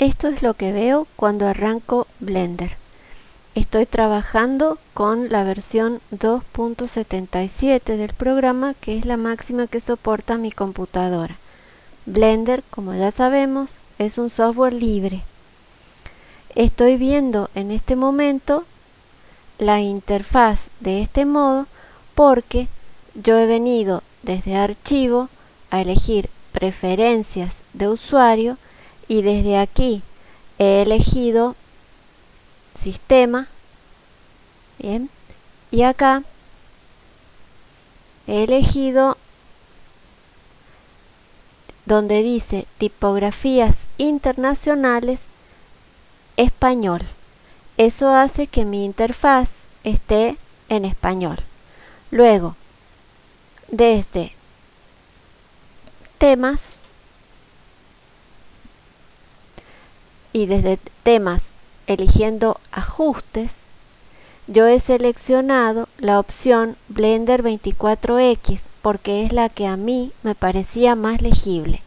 Esto es lo que veo cuando arranco Blender. Estoy trabajando con la versión 2.77 del programa que es la máxima que soporta mi computadora. Blender, como ya sabemos, es un software libre. Estoy viendo en este momento la interfaz de este modo porque yo he venido desde archivo a elegir preferencias de usuario y desde aquí he elegido sistema bien y acá he elegido donde dice tipografías internacionales español. Eso hace que mi interfaz esté en español. Luego desde temas y desde temas eligiendo ajustes yo he seleccionado la opción Blender 24X porque es la que a mí me parecía más legible.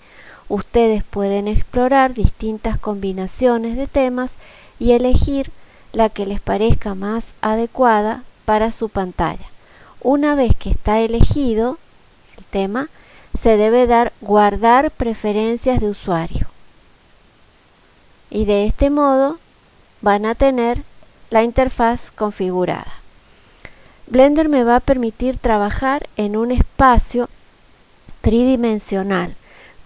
Ustedes pueden explorar distintas combinaciones de temas y elegir la que les parezca más adecuada para su pantalla. Una vez que está elegido el tema, se debe dar guardar preferencias de usuario y de este modo van a tener la interfaz configurada. Blender me va a permitir trabajar en un espacio tridimensional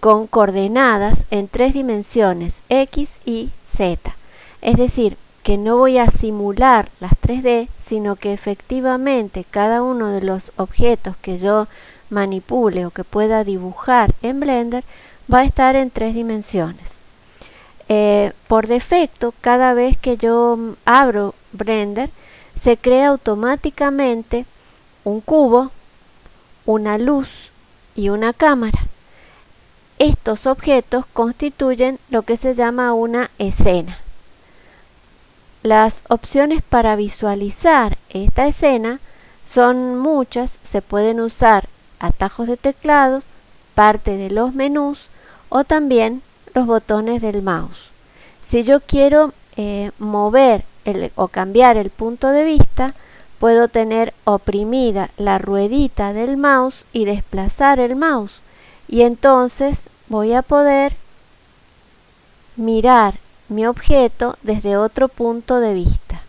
con coordenadas en tres dimensiones X y Z. Es decir, que no voy a simular las 3D, sino que efectivamente cada uno de los objetos que yo manipule o que pueda dibujar en Blender va a estar en tres dimensiones. Eh, por defecto, cada vez que yo abro Blender, se crea automáticamente un cubo, una luz y una cámara. Estos objetos constituyen lo que se llama una escena. Las opciones para visualizar esta escena son muchas, se pueden usar atajos de teclados, parte de los menús o también los botones del mouse. Si yo quiero eh, mover o cambiar el punto de vista, puedo tener oprimida la ruedita del mouse y desplazar el mouse. Y entonces voy a poder mirar mi objeto desde otro punto de vista.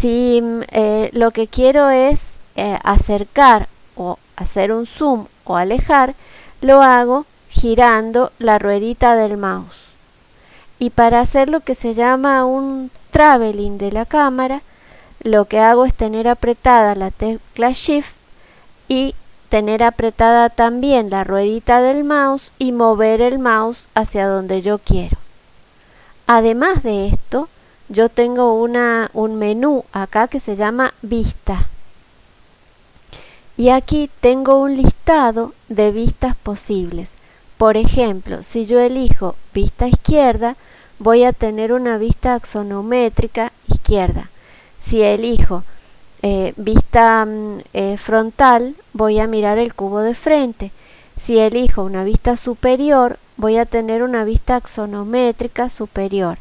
Si mm, eh, lo que quiero es eh, acercar o hacer un zoom o alejar, lo hago girando la ruedita del mouse. Y para hacer lo que se llama un traveling de la cámara, lo que hago es tener apretada la tecla Shift y tener apretada también la ruedita del mouse y mover el mouse hacia donde yo quiero. Además de esto, yo tengo un menú acá que se llama Vista. Y aquí tengo un listado de vistas posibles. Por ejemplo, si yo elijo vista izquierda, voy a tener una vista axonométrica izquierda. Si elijo eh, vista mm, eh, frontal, voy a mirar el cubo de frente. Si elijo una vista superior, voy a tener una vista axonométrica superior.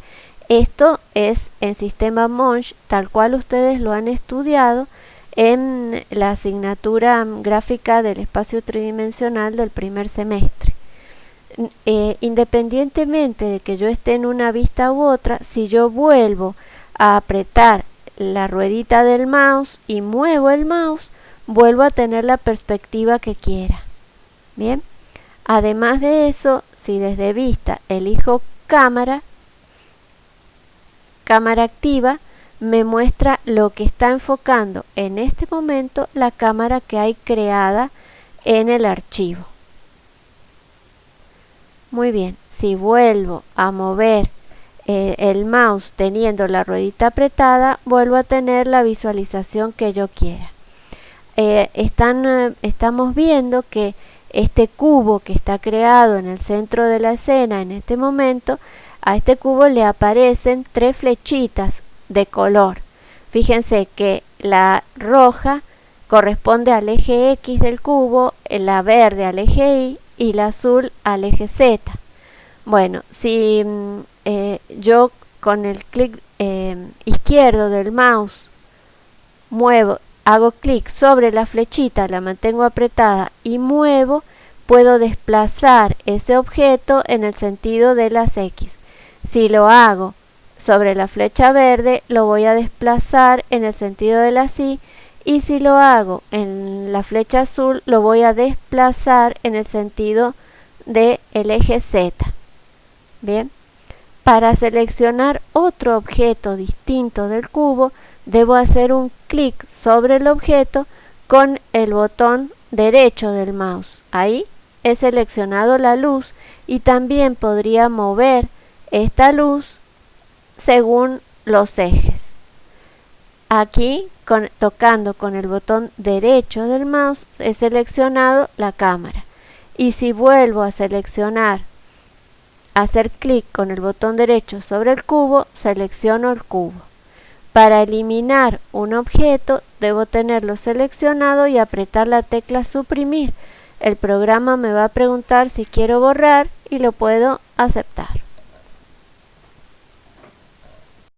Esto es en sistema Monge, tal cual ustedes lo han estudiado en la asignatura mm, gráfica del espacio tridimensional del primer semestre. Eh, independientemente de que yo esté en una vista u otra, si yo vuelvo a apretar la ruedita del mouse y muevo el mouse, vuelvo a tener la perspectiva que quiera. Bien, además de eso, si desde vista elijo cámara, cámara activa, me muestra lo que está enfocando en este momento la cámara que hay creada en el archivo. Muy bien, si vuelvo a mover eh, el mouse teniendo la ruedita apretada, vuelvo a tener la visualización que yo quiera. Eh, están, eh, estamos viendo que este cubo que está creado en el centro de la escena en este momento, a este cubo le aparecen tres flechitas de color. Fíjense que la roja corresponde al eje X del cubo, la verde al eje Y y la azul al eje Z. Bueno, si mm, eh, yo con el clic eh, izquierdo del mouse muevo, hago clic sobre la flechita, la mantengo apretada y muevo, puedo desplazar ese objeto en el sentido de las X. Si lo hago sobre la flecha verde, lo voy a desplazar en el sentido de la Y y si lo hago en la flecha azul, lo voy a desplazar en el sentido del eje Z. Bien, para seleccionar otro objeto distinto del cubo, debo hacer un clic sobre el objeto con el botón derecho del mouse. Ahí he seleccionado la luz y también podría mover esta luz según los ejes. Aquí, tocando con el botón derecho del mouse, he seleccionado la cámara. Y si vuelvo a seleccionar, hacer clic con el botón derecho sobre el cubo, selecciono el cubo. Para eliminar un objeto, debo tenerlo seleccionado y apretar la tecla suprimir. El programa me va a preguntar si quiero borrar y lo puedo aceptar.